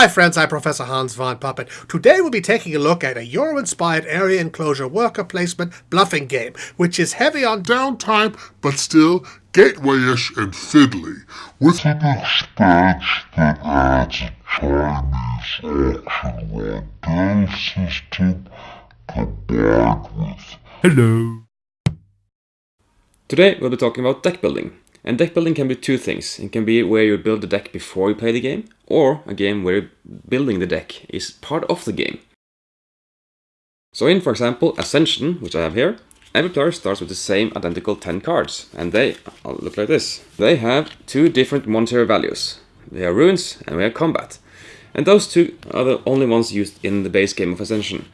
my friends, I'm Professor Hans von Puppet. Today we'll be taking a look at a Euro-inspired area enclosure worker placement bluffing game, which is heavy on downtime, but still gateway-ish and fiddly, with an expansion that adds a Chinese auction rondel system combined with... Hello! Today we'll be talking about deck building. And deck building can be two things. It can be where you build the deck before you play the game, or a game where building the deck is part of the game. So in, for example, Ascension, which I have here, every player starts with the same identical 10 cards, and they oh, look like this. They have two different monetary values. They are runes and we have combat. And those two are the only ones used in the base game of Ascension.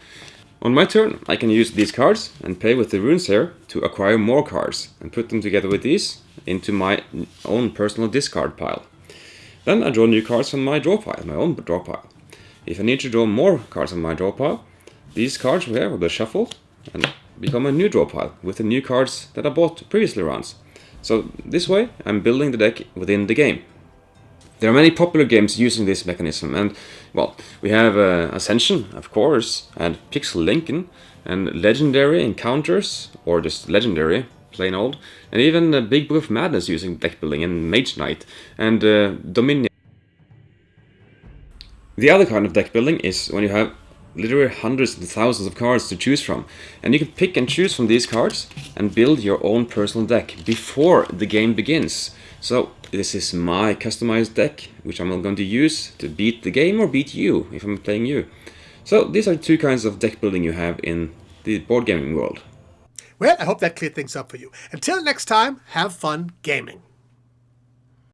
On my turn, I can use these cards and play with the runes here to acquire more cards and put them together with these into my own personal discard pile. Then I draw new cards from my draw pile, my own draw pile. If I need to draw more cards from my draw pile, these cards here will be shuffled and become a new draw pile with the new cards that I bought previously rounds. So this way I'm building the deck within the game. There are many popular games using this mechanism and, well, we have uh, Ascension, of course, and Pixel Lincoln, and Legendary Encounters, or just Legendary, plain old, and even uh, Big of Madness using deck building, and Mage Knight, and uh, Dominion. The other kind of deck building is when you have literally hundreds and thousands of cards to choose from. And you can pick and choose from these cards and build your own personal deck before the game begins. So this is my customized deck, which I'm going to use to beat the game or beat you if I'm playing you. So these are two kinds of deck building you have in the board gaming world. Well, I hope that cleared things up for you. Until next time, have fun gaming.